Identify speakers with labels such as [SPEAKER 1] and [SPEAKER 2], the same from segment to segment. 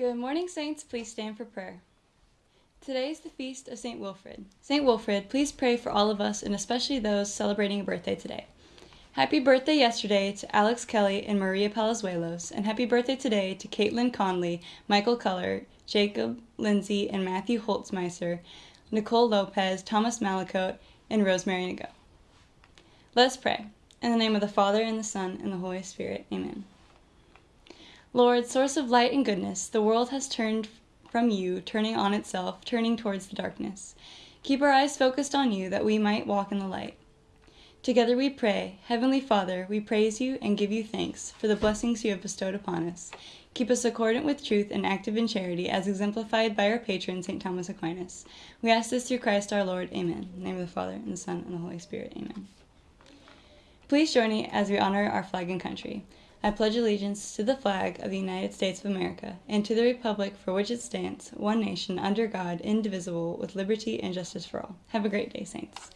[SPEAKER 1] Good morning, Saints. Please stand for prayer. Today is the feast of St. Wilfrid. St. Wilfrid, please pray for all of us and especially those celebrating a birthday today. Happy birthday yesterday to Alex Kelly and Maria Palazuelos, and happy birthday today to Caitlin Conley, Michael Culler, Jacob Lindsay, and Matthew Holtzmeiser, Nicole Lopez, Thomas Malicote, and Rosemary Nago. Let us pray. In the name of the Father, and the Son, and the Holy Spirit. Amen. Lord, source of light and goodness, the world has turned from you, turning on itself, turning towards the darkness. Keep our eyes focused on you that we might walk in the light. Together we pray, Heavenly Father, we praise you and give you thanks for the blessings you have bestowed upon us. Keep us accordant with truth and active in charity, as exemplified by our patron, St. Thomas Aquinas. We ask this through Christ our Lord. Amen. In the name of the Father, and the Son, and the Holy Spirit. Amen. Please join me as we honor our flag and country. I pledge allegiance to the flag of the United States of America and to the republic for which it stands, one nation, under God, indivisible, with liberty and justice for all. Have a great day, Saints.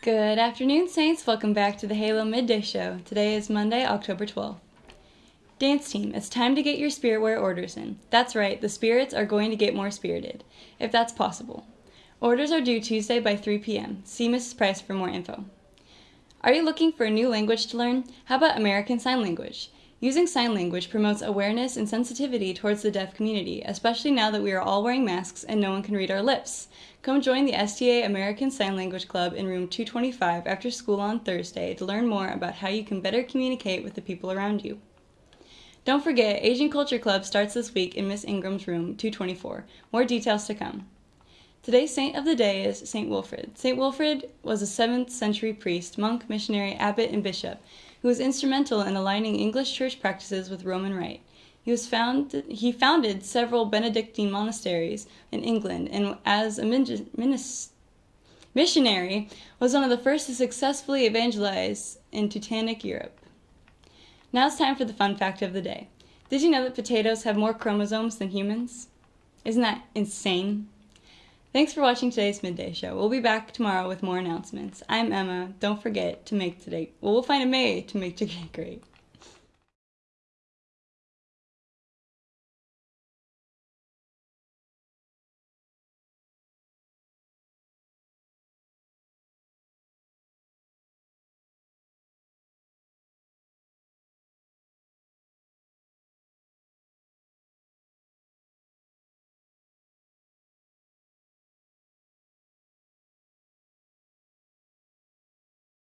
[SPEAKER 1] Good afternoon, Saints. Welcome back to the Halo Midday Show. Today is Monday, October 12th. Dance team, it's time to get your spirit wear orders in. That's right, the spirits are going to get more spirited, if that's possible. Orders are due Tuesday by 3 p.m. See Mrs. Price for more info. Are you looking for a new language to learn? How about American Sign Language? Using sign language promotes awareness and sensitivity towards the deaf community, especially now that we are all wearing masks and no one can read our lips. Come join the STA American Sign Language Club in room 225 after school on Thursday to learn more about how you can better communicate with the people around you. Don't forget, Asian Culture Club starts this week in Miss Ingram's room, 224. More details to come. Today's saint of the day is St. Wilfrid. St. Wilfrid was a 7th century priest, monk, missionary, abbot, and bishop who was instrumental in aligning English church practices with Roman Rite. He, was found, he founded several Benedictine monasteries in England and as a missionary was one of the first to successfully evangelize in Teutonic Europe. Now it's time for the fun fact of the day. Did you know that potatoes have more chromosomes than humans? Isn't that insane? Thanks for watching today's Midday Show. We'll be back tomorrow with more announcements. I'm Emma. Don't forget to make today, well, we'll find a May to make today great.